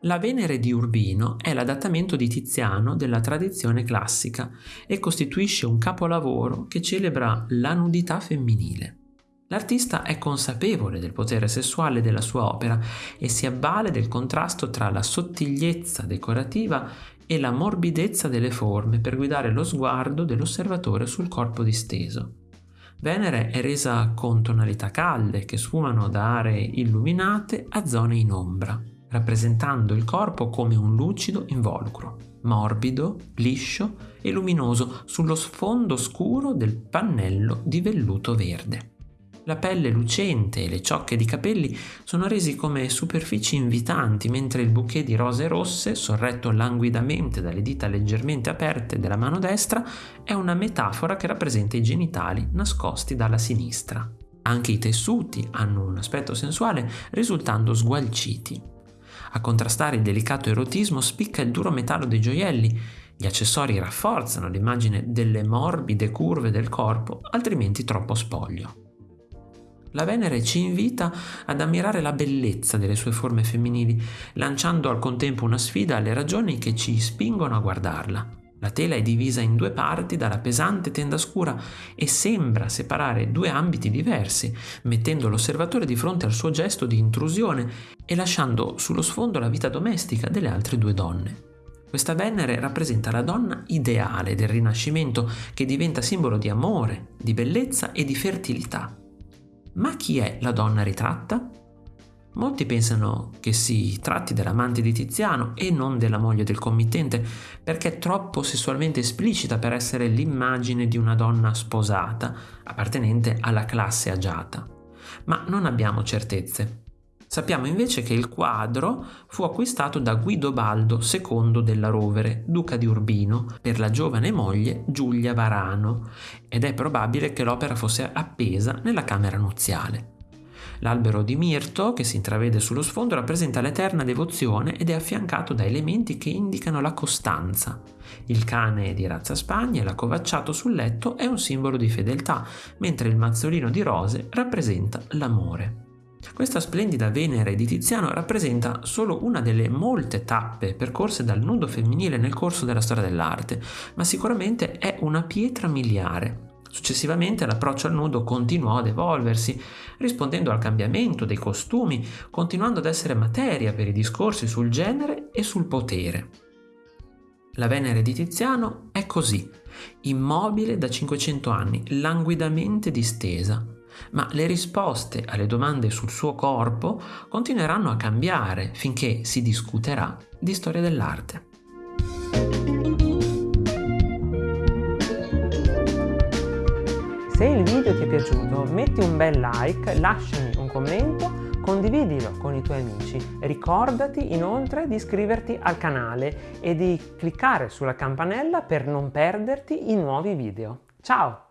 La Venere di Urbino è l'adattamento di Tiziano della tradizione classica e costituisce un capolavoro che celebra la nudità femminile. L'artista è consapevole del potere sessuale della sua opera e si avvale del contrasto tra la sottigliezza decorativa e la morbidezza delle forme per guidare lo sguardo dell'osservatore sul corpo disteso. Venere è resa con tonalità calde che sfumano da aree illuminate a zone in ombra rappresentando il corpo come un lucido involucro, morbido, liscio e luminoso sullo sfondo scuro del pannello di velluto verde. La pelle lucente e le ciocche di capelli sono resi come superfici invitanti, mentre il bouquet di rose rosse, sorretto languidamente dalle dita leggermente aperte della mano destra, è una metafora che rappresenta i genitali nascosti dalla sinistra. Anche i tessuti hanno un aspetto sensuale, risultando sgualciti. A contrastare il delicato erotismo spicca il duro metallo dei gioielli. Gli accessori rafforzano l'immagine delle morbide curve del corpo, altrimenti troppo spoglio. La Venere ci invita ad ammirare la bellezza delle sue forme femminili, lanciando al contempo una sfida alle ragioni che ci spingono a guardarla. La tela è divisa in due parti dalla pesante tenda scura e sembra separare due ambiti diversi, mettendo l'osservatore di fronte al suo gesto di intrusione e lasciando sullo sfondo la vita domestica delle altre due donne. Questa Venere rappresenta la donna ideale del Rinascimento che diventa simbolo di amore, di bellezza e di fertilità. Ma chi è la donna ritratta? Molti pensano che si tratti dell'amante di Tiziano e non della moglie del committente, perché è troppo sessualmente esplicita per essere l'immagine di una donna sposata, appartenente alla classe agiata. Ma non abbiamo certezze. Sappiamo invece che il quadro fu acquistato da Guido Baldo II della Rovere, duca di Urbino, per la giovane moglie Giulia Varano, ed è probabile che l'opera fosse appesa nella camera nuziale. L'albero di mirto, che si intravede sullo sfondo, rappresenta l'eterna devozione ed è affiancato da elementi che indicano la costanza. Il cane di razza spagna l'accovacciato sul letto è un simbolo di fedeltà, mentre il mazzolino di rose rappresenta l'amore. Questa splendida Venere di Tiziano rappresenta solo una delle molte tappe percorse dal nudo femminile nel corso della storia dell'arte, ma sicuramente è una pietra miliare Successivamente l'approccio al nudo continuò ad evolversi, rispondendo al cambiamento dei costumi, continuando ad essere materia per i discorsi sul genere e sul potere. La Venere di Tiziano è così, immobile da 500 anni, languidamente distesa, ma le risposte alle domande sul suo corpo continueranno a cambiare finché si discuterà di storia dell'arte. Se il video ti è piaciuto metti un bel like, lasciami un commento, condividilo con i tuoi amici. Ricordati inoltre di iscriverti al canale e di cliccare sulla campanella per non perderti i nuovi video. Ciao!